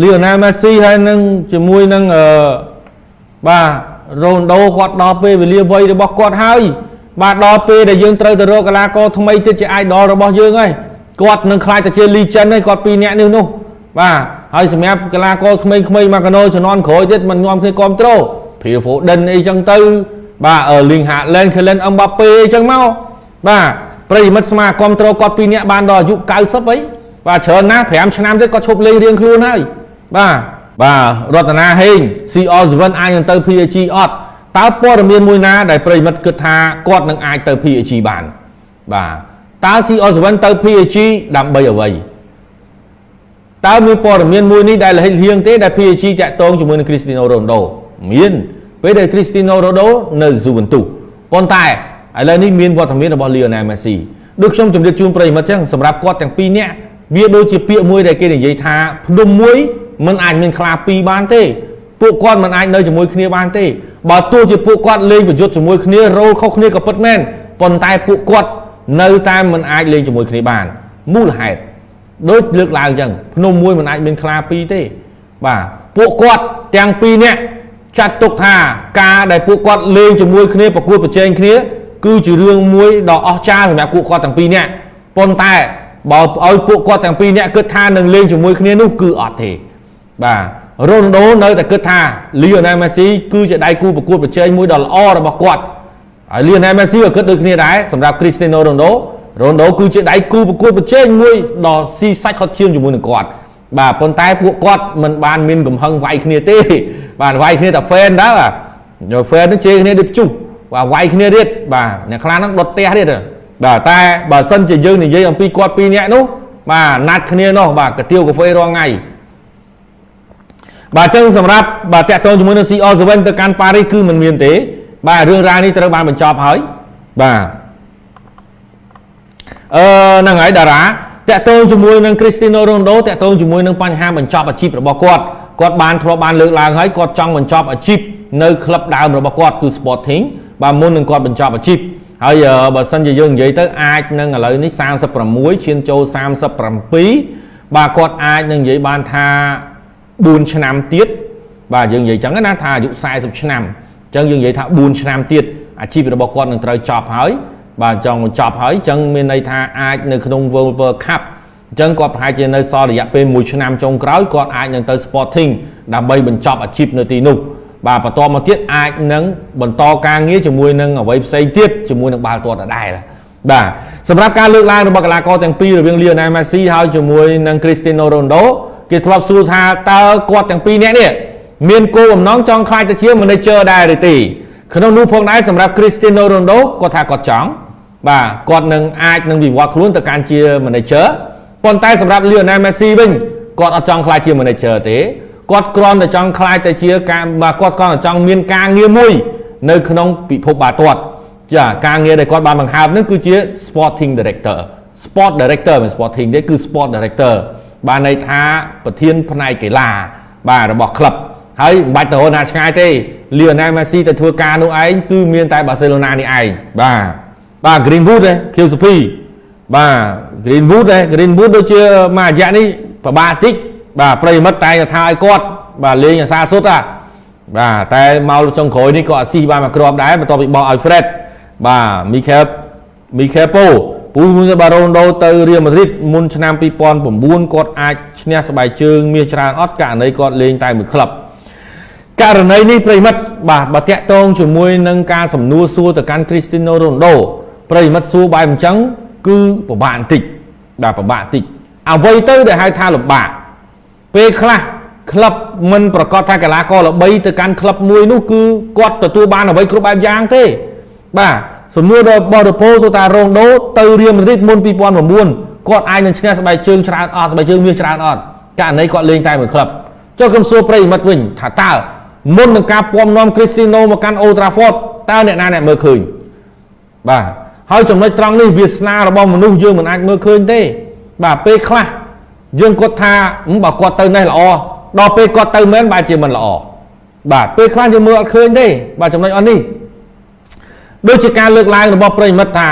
លីអូណាល់មេស៊ីហើយនឹងជាមួយនឹងអឺបាទរ៉ូណដូគាត់ដល់ពេលវេលាវ័យរបស់គាត់ហើយបាទដល់ពេលដែលយើងត្រូវទៅរកកីឡាករថ្មីទៀតជា idol របស់យើងហើយគាត់នឹងខ្លាចទៅជា legend ហើយគាត់ពីរនាក់នេះនោះបាទហើយសម្រាប់កីឡាករក្មេងៗមកកណូជំនាន់ក្រោយទៀតមិនញោមគ្នាគ្រប់ត្រូល Phil Foden អីចឹងទៅ បាទ Erling Haaland Kylian Mbappe អីចឹងមកបាទប្រិយមិត្តស្មាគ្រប់ត្រូលគាត់ពីរនាក់បានដល់អាយុ90អីបាទច្រើនណាស់5ឆ្នាំទៀតគាត់ឈប់លេងរៀងខ្លួនហើយ បាទបាទរតនាហេង CR7 អាចនឹងទៅ PSG អត់តើព័ត៌មានមួយណាដែលប្រិមិត្តគិតថាគាត់នឹងអាចទៅ PSG បានបាទតើ CR7 ទៅ PSG ដើម្បីអ្វីតើមានព័ត៌មានមួយនេះដែលលិចលៀងទេដែល PSG តាក់ទងជាមួយនឹង Cristiano Ronaldo មានពេលដែល Cristiano Ronaldo នៅ Juventus ប៉ុន្តែឥឡូវនេះមានវត្តមានរបស់ Lionel Messi ដូចខ្ញុំជម្រាបជូនប្រិមិត្តចឹងសម្រាប់គាត់ទាំងពីរនាក់វាដូចជាពាក្យមួយដែលគេនិយាយថាភ្នំមួយ มันអាចមានខ្លាពីរបានទេពួកគាត់មិនអាចនៅជាមួយគ្នាបានទេបើទោះជាពួកគាត់លេងប្រយុទ្ធជាមួយគ្នារ៉ូលខុសគ្នាក៏ពិតមែនប៉ុន្តែពួកគាត់នៅតែមិនអាចលេងជាមួយគ្នាបានមូលហេតុដូចលើកឡើងអញ្ចឹងភ្នំមួយមិនអាចមានខ្លាពីរទេបាទពួកគាត់ទាំងពីរនាក់ចាត់ទុកថាការដែលពួកគាត់លេងជាមួយគ្នាប្រកួតប្រជែងគ្នា គឺជារឿងមួយដ៏អស្ចារ្យសម្រាប់ពួកគាត់ទាំងពីរនាក់ប៉ុន្តែបើឲ្យពួកគាត់ទាំងពីរនាក់គិតថានឹងលេងជាមួយគ្នានោះគឺអត់ទេ បាទរ៉ូណាល់ដូនៅតែគិតថាលីអូណែលមេស៊ីគឺជាដៃគូប្រកួតប្រជែងមួយដ៏ល្អរបស់គាត់ហើយលីអូណែលមេស៊ីក៏គិតដូចគ្នាដែរសម្រាប់គ្រីស្ទីណូរ៉ូណាល់ដូរ៉ូណាល់ដូគឺជាដៃគូប្រកួតប្រជែងមួយដ៏ស៊ីសាច់ខត់ឈាមជាមួយនឹងគាត់បាទប៉ុន្តែពួកគាត់មិនបានមានកំហឹងវាយគ្នាទេ បាទវាយគ្នាតែ fan ដែរបាទយក fan នឹងជេរគ្នាដូចព្យុះបាទវាយគ្នាទៀតបាទអ្នកខ្លះហ្នឹងដុតផ្ទះទៀតបាទតែបើសិនជាយើងនិយាយអំពីគាត់ពីរនាក់នោះបាទណាត់គ្នានោះបាទកាទៀវកាហ្វេរាល់ថ្ងៃ បាទអញ្ចឹងសម្រាប់បាទតាក់ទងជាមួយនឹង CR7 ទៅកាន់ប៉ារីសគឺមិនមានទេ បាទរឿងរ៉ាវនេះត្រូវបានបញ្ចប់ហើយបាទអឺហ្នឹងហើយតារាតាក់ទងជាមួយនឹង Cristiano Ronaldo តាក់ទងជាមួយនឹងបញ្ហាបញ្ចប់អាជីពរបស់គាត់គាត់បានធ្លាប់បានលើកឡើងហើយគាត់ចង់បញ្ចប់អាជីពនៅក្លឹបដើមរបស់គាត់គឺ Sporting បាទមុននឹងគាត់បញ្ចប់អាជីពហើយបើសិនជាយើងនិយាយទៅអាចនឹងឥឡូវនេះ36ឈានចូល37បាទគាត់អាចនឹងនិយាយបានថា 4ឆ្នាំទៀតបាទយើងនិយាយចឹងណាថាអាយុ40ឆ្នាំអញ្ចឹងយើងនិយាយថា4ឆ្នាំទៀតអាជីពរបស់គាត់នឹងត្រូវចប់ហើយបាទចង់បញ្ចប់ហើយអញ្ចឹងមានន័យថាអាចនៅក្នុង World World Cup អញ្ចឹងគាត់ប្រហែលជានៅសល់រយៈពេល1ឆ្នាំចុងក្រោយគាត់អាចនឹងទៅ Sporting ដើម្បីបញ្ចប់អាជីពនៅទីនោះបាទបន្តមកទៀតអាចនឹងបន្តការងារជាមួយនឹងអ្វីផ្សេងទៀតជាមួយនឹងបាល់ទាត់ដដែលបាទសម្រាប់ការលើកឡើងរបស់កីឡាករទាំងពីររវាង Lionel Messi ហើយជាមួយនឹង Cristiano Ronaldo គេធ្លាប់សួរថាតើគាត់ទាំងពីរនាក់នេះមានគោលបំណងចង់ខ្លាចទៅជា manager ដែរឬទេក្នុងនោះផងដែរសម្រាប់ Cristiano Ronaldo គាត់ថាគាត់ចង់បាទគាត់នឹងអាចនឹងវិវត្តខ្លួនទៅកាន់ជា manager ប៉ុន្តែសម្រាប់ Lionel Messi វិញគាត់អត់ចង់ខ្លាចជា manager ទេគាត់គ្រាន់តែចង់ខ្លាចទៅជាការបាទគាត់គ្រាន់តែចង់មានការងារមួយនៅក្នុងពិភពបាល់ទាត់ចាការងារដែលគាត់បានបង្ហើបនឹងគឺជា sporting director sport director មិន sporting ទេគឺ sport director បានន័យថាប្រធានផ្នែកកីឡាបាទរបស់ក្លឹបហើយមិនបាច់ទៅរកណាឆ្ងាយទេ Lionel Messi ទៅធ្វើការនោះឯងគឺមានតែ Barcelona នេះឯងបាទបាទ Greenwood ឯ QCP បាទ Greenwood ឯ Greenwood ដូចជាមួយរយៈនេះប្របាតិចបាទប្រិមិត្តតែងថាឲ្យគាត់បាទលេងអាសាសុទ្ធហ่ะបាទតែមកចុងក្រោយនេះក៏អាស៊ីបានមកគ្រាប់ដែរបន្ទាប់ពីបោះឲ្យ Fred បាទ Mikel Mikel Po ពូមួយបារ៉ូណូដូទៅរៀលម៉ាឌ្រីតមុនឆ្នាំ2009គាត់អាចឈ្នះស្បែកជើងមាសច្រើនអត់ករណីគាត់លេងតែមួយក្លឹបករណីនេះប្រិមិត្តបាទបើតាក់ទងជាមួយនឹងការសំណួរសួរទៅកាន់ Cristiano Ronaldo ប្រិមិត្តសួរបែបអញ្ចឹងគឺពិបាកបន្តិចបាទពិបាកបន្តិចអ្វីទៅដែលហៅថាលំបាកពេលខ្លះក្លឹបមិនប្រកាសថាកីឡាករល្បីទៅកាន់ក្លឹបមួយនោះគឺគាត់ទទួលបានអ្វីគ្រប់បែបយ៉ាងទេបាទ សំណួររបស់រ៉ូប៉ូសូតារ៉ូដូទៅរៀលម៉ាឌ្រីតមុន2009គាត់អាចនឹងឈ្នះស្បែកជើងច្រើនអត់ស្បែកជើងមាសច្រើនអត់ករណីគាត់លេងតែមួយក្លឹបចុះខ្ញុំសួរប្រិយមិត្តវិញថាតើមុននឹងការពំនាំគ្រីស្ទីណូមកកាន់អូត្រាហ្វតតើអ្នកណាអ្នកមើលឃើញបាទហើយចំណុចត្រង់នេះវាសនារបស់មនុស្សយើងមិនអាចមើលឃើញទេ បាទពេលខ្លះយើងគាត់ថាបើគាត់ទៅនេះល្អដល់ពេលគាត់ទៅមែនបែរជាមិនល្អបាទពេលខ្លះយើងមើលអត់ឃើញទេបាទចំណុចអស់នេះ ដូចជាការលើកឡើងរបស់ប្រិមិត្តថា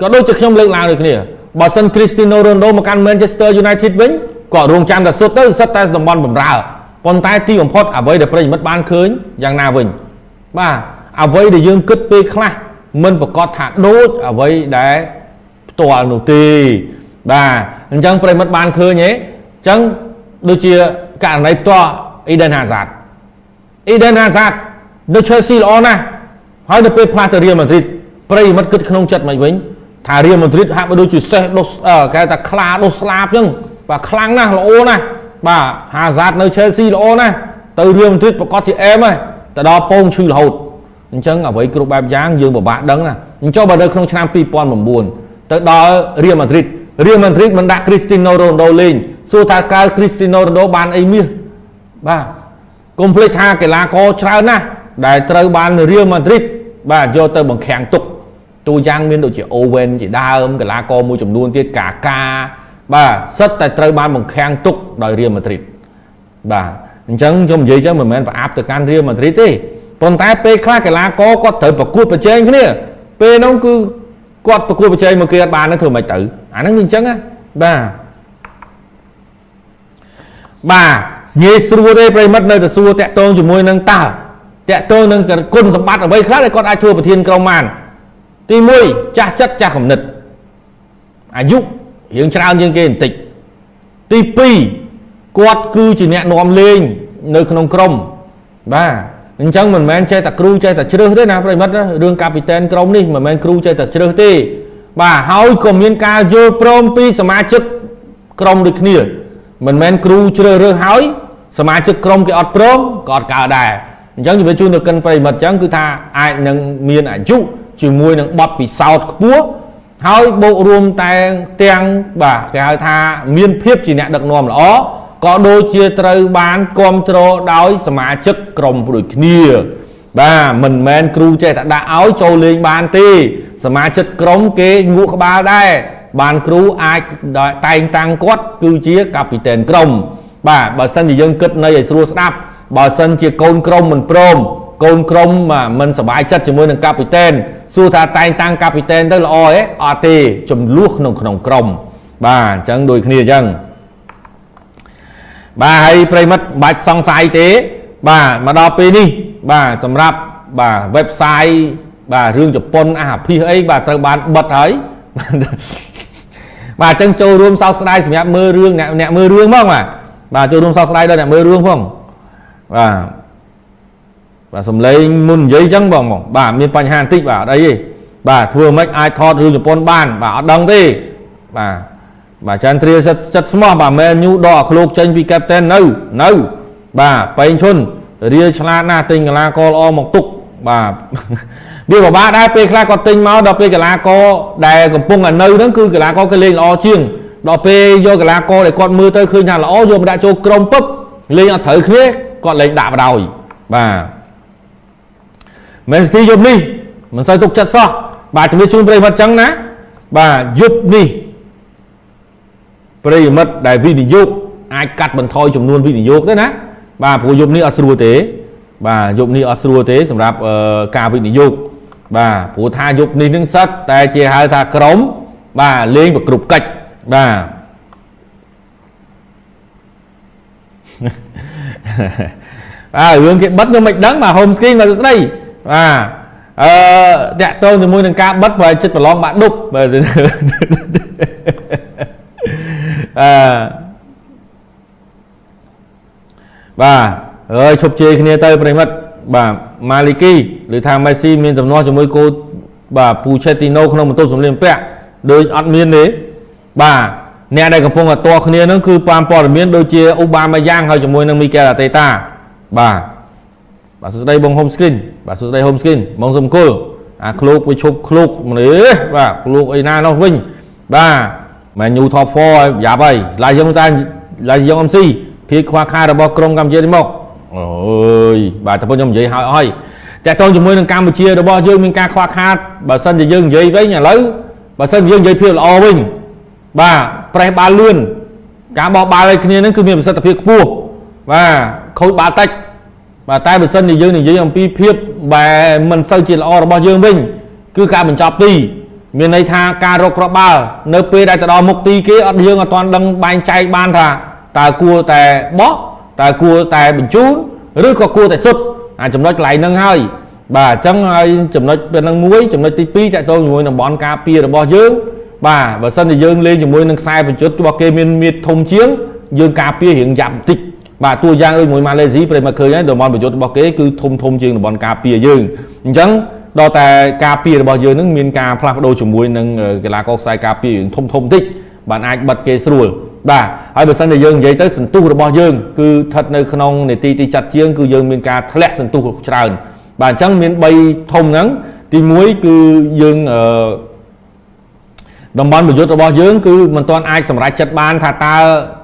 ក៏ដូចជាខ្ញុំលើកឡើងដូចគ្នាបើសិន Cristiano Ronaldo មកកាន់ Manchester United វិញក៏រងចាំតែសុទ្ធទៅសិតតែតំបន់បំរើប៉ុន្តែទីបំផុតអ្វីដែលប្រិយមិត្តបានឃើញយ៉ាងណាវិញបាទអ្វីដែលយើងគិតពេលខ្លះមិនប្រកាសថាដូចអ្វីដែលផ្ទាល់នោះទេបាទអញ្ចឹងប្រិមិត្តបានឃើញទេអញ្ចឹងដូចជាករណីផ្ទាល់ Eden Hazard Eden Hazard នៅ Chelsea ល្អណាស់ ហើយនៅពេលផ្លាស់ទៅ Real Madrid ប្រិមិត្តគិតក្នុងចិត្តមិនវិញថា Real Madrid ហាក់បីដូចជាសេះដុសគេថាខ្លាដុសស្លាបអញ្ចឹងបាទខ្លាំងណាស់ល្អណាស់បាទ Hazard នៅ Chelsea ល្អណាស់ទៅ Real Madrid ប្រកាសជាអែមហើយទៅដល់ពងឈឺរហូតអញ្ចឹងអ្វីគ្រប់បែបយ៉ាងយើងពិបាកដឹងណាអញ្ចឹងបើនៅក្នុងឆ្នាំ2009ទៅដល់ Real Madrid Real Madrid មិនដាក់ Cristiano Ronaldo លេងសួរថាកើ Cristiano Ronaldo បានអីមាសបាទកុំភ្លេចថាកីឡាករច្រើនណាស់ ដែលត្រូវបាន Real Madrid បាទយកទៅបង្ខាំងទុកតួយ៉ាងមានដូចជា Owen ជាដើមកីឡាករមួយចំនួនទៀតកាកាបាទសិតតែត្រូវបានបង្ខាំងទុកដោយ Real Madrid បាទអញ្ចឹងខ្ញុំនិយាយចឹងមិនមែនប្រអាប់ទៅកាន់ Real Madrid ទេប៉ុន្តែពេលខ្លះកីឡាករគាត់ត្រូវប្រកួតប្រជែងគ្នាពេលនោះគឺគាត់ប្រកួតប្រជែងមកគេអត់បានទេធ្វើមិនទៅអាហ្នឹងវាអញ្ចឹងណាបាទបាទងាយស្រួលទេប្រិមិត្តនៅតែសួរតាក់ទងជាមួយនឹងតើ តាក់ទងនឹងគុណសម្បត្តិអ្វីខ្លះដែលគាត់អាចធ្វើប្រធានក្រុមបានទី1ចាស់ចិត្តចាស់គំនិតអាយុរៀងច្រើនជាងគេបន្តិចទី2គាត់គឺជាអ្នកនាំលេងនៅក្នុងក្រុមបាទអញ្ចឹងមិនមែនចេះតែគ្រូចេះតែជ្រើសទេណាប្រិមិត្តរឿងកាពីតែនក្រុមនេះមិនមែនគ្រូចេះតែជ្រើសទេ បាទហើយក៏មានការយល់ព្រមពីសមាជិកក្រុមដូចគ្នា មិនមែនគ្រូជ្រើសរើសហើយសមាជិកក្រុមគេអត់ព្រមក៏អត់កើតដែរ អញ្ចឹងជំរាបជូនទៅកិនប្រិមិត្តអញ្ចឹងគឺថាអាចនឹងមានអាយុជាមួយនឹងបទពិសោធន៍ខ្ពស់ហើយបូករួមតែទាំងបាទគេហៅថាមានភាពជាអ្នកដឹកនាំល្អក៏ដូចជាត្រូវបានគ្រប់គ្រងដោយសមាជិកក្រុមដូចគ្នា បាទមិនមែនគ្រូចេះតែដាក់ឲ្យចូលលេងបានទេ សមាជិកក្រុមគេងក់ក្បាលដែរបានគ្រូអាចតែងតាំងគាត់គឺជាកាពីតែនក្រុមបាទបើសិនជាយើងគិតនៅឲ្យស្រួលស្ដាប់ បើសិនជាកូនក្រុមមិនព្រមកូនក្រុមមិនសប្បាយចិត្តជាមួយនឹងកាពីតែនសួរថាតែងតាំងកាពីតែនទៅល្អទេអត់ទេចំនួនក្នុងក្នុងក្រុម បាទអញ្ចឹងដូចគ្នាអញ្ចឹងបាទហើយប្រិមិត្តមិនបាច់សង្ស័យទេ បាទមកដល់ពេលនេះ បាទសម្រាប់បាទ website បាទរឿងជប៉ុនអាភិសអីបាទត្រូវបានបិទហើយបាទអញ្ចឹងចូលរួមសោកស្ដាយសម្រាប់មើលរឿងអ្នកអ្នកមើលរឿងផងបាទបាទចូលរួមសោកស្ដាយដល់អ្នកមើលរឿងផង បាទបាទសំឡេងមុននិយាយអញ្ចឹងបងបងបាទមានបញ្ហាបន្តិចបាទអត់អីទេបាទធ្វើមិនអាចថតរឿងជប៉ុនបាន បាទអត់ដឹងទេបាទបាទចាន់ទ្រាសិតសិតស្មោះបាទមែនញូដកអាឃ្លោកចេញពីកេបតេននៅនៅ បាទបែងឈុនរៀលឆ្លាតណាស់ទិញកីឡាករល្អមកទុកបាទវាពិបាកដែរពេលខ្លះគាត់ទិញមកដល់ពេលកីឡាករដែលកំពុងតែនៅហ្នឹងគឺកីឡាករគេលេងល្អជាងដល់ពេលយកកីឡាករដែលគាត់មើលទៅឃើញថាល្អយកមកដាក់ចូលក្រុមពឹបលេងអត់ត្រូវគ្នា គាត់លេងដាក់បដ ாய் បាទ Man City យប់នេះមិនសូវទុកចិត្តសោះបាទជំរាបជូនប្រិយមិត្តចឹងណា បាទយប់នេះប្រិយមិត្តដែលវិនិយោគអាចកាត់បន្ថយចំនួនវិនិយោគទេណា បាទព្រោះយប់នេះអត់ស្រួលទេ បាទយប់នេះអត់ស្រួលទេសម្រាប់ការវិនិយោគបាទព្រោះថាយប់នេះនឹងសិតតែជាហៅថាក្រុម បាទលេងប្រគ្រប់កិច្ចបាទ អើរឿងគេបិទខ្ញុំមិនដឹងបាទ home screen មកស្ដីបាទអឺតាក់ទងជាមួយនឹងការបិទប្រហែលចិត្តប្រឡងបាក់ដប់បាទអឺបាទអើយឈប់ជេរគ្នាទៅប្រិមិត្តបាទម៉ាលីគីឬថាមេស៊ីមានទំនាស់ជាមួយគូបាទពូឆេទីណូក្នុងបន្ទប់សម្លៀកបំពាក់ដូចអត់មានទេបាទ អ្នកដែលកំពុងតែតគ្នានឹងគឺប៉ាមព័ត៌មានដូចជាអ៊ូបាម៉ាយ៉ាងហើយជាមួយនឹងមីកែលអាតេតាបាទបាទសួស្តីបង home screen បាទសួស្តី home screen បងសុំគុលអាឃ្លោកវាឈប់ឃ្លោកមនុស្សបាទឃ្លោកអីណានោះវិញបាទមែន new top 4យ៉ាប់ហើយឡាយយើងតែឡាយយើងអំស៊ីភាគខ្វះខាតរបស់ក្រុមកម្ពុជានេះមកអូយបាទតែខ្ញុំនិយាយហើយអស់ហើយតើតងជាមួយនឹងកម្ពុជារបស់យើងមានការខ្វះខាតបើសិនជាយើងនិយាយវិញឥឡូវបើសិនយើងនិយាយភាពល្អវិញ បាទប្រេះបាល់លឿនការបោះបាល់ឲ្យគ្នានឹងគឺមានប្រសិទ្ធភាពខ្ពស់បាទខូចបាល់តិចបាទតែបើសិនជាយើងនិយាយអំពីភាពបែមិនសូវជាល្អរបស់យើងវិញ គឺការបញ្ចប់ទីមានន័យថាការរកគ្រាប់បាល់នៅពេលដែលទៅដល់មុខទីគេអត់យើងអត់ទាន់ដឹងបែងចែកបានថាតើគួរតែបោះតើគួរតែបញ្ជូនឬក៏គួរតែសុទ្ធអាចំណុចកន្លែងហ្នឹងហើយបាទអញ្ចឹងហើយចំណុចពេលហ្នឹងមួយចំណុចទី2តកតងជាមួយតំបន់ការពាររបស់យើង បាទបើសិនជាយើងលេងជាមួយនឹងខ្សែបញ្ជុតរបស់គេមានមៀតធំជាងយើងការពាររៀងយ៉ាប់បន្តិចបាទតួយ៉ាងដូចមួយម៉ាឡេស៊ីប្រិមមកឃើញហើយតំបន់បញ្ជុតរបស់គេគឺធំធំជាងតំបន់ការពារយើងអញ្ចឹងដល់តែការពាររបស់យើងនឹងមានការផ្លាស់ប្ដូរជាមួយនឹងកីឡាករខ្សែការពារធំធំបន្តិចបានអាចបិទគេស្រួលបាទហើយបើសិនជាយើងនិយាយទៅសន្ទុះរបស់យើងគឺស្ថិតនៅក្នុងនេតិទីចាត់ជាងគឺយើងមានការធ្លាក់សន្ទុះច្រើនបាទអញ្ចឹងមាន3ធំហ្នឹងទី1គឺយើងអឺ តំបន់ប្រយុទ្ធរបស់យើងគឺមិនទាន់អាចសម្រេចចិត្តបានថាតើ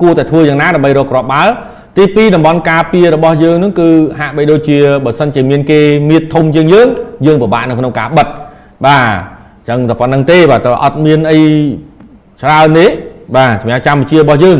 គួរតែធ្វើយ៉ាងណាដើម្បីរកគ្រាប់បាល់ទី2តំបន់ការពាររបស់យើងនឹងគឺហាក់បីដូចជាបើសិនជាមានគេមៀតធំជាងយើងយើងពិបាកនៅក្នុងការបិទបាទអញ្ចឹងតែប៉ុណ្្នឹងទេបាទតើអត់មានអីច្រើនទេបាទសម្រាប់កម្ពុជារបស់យើង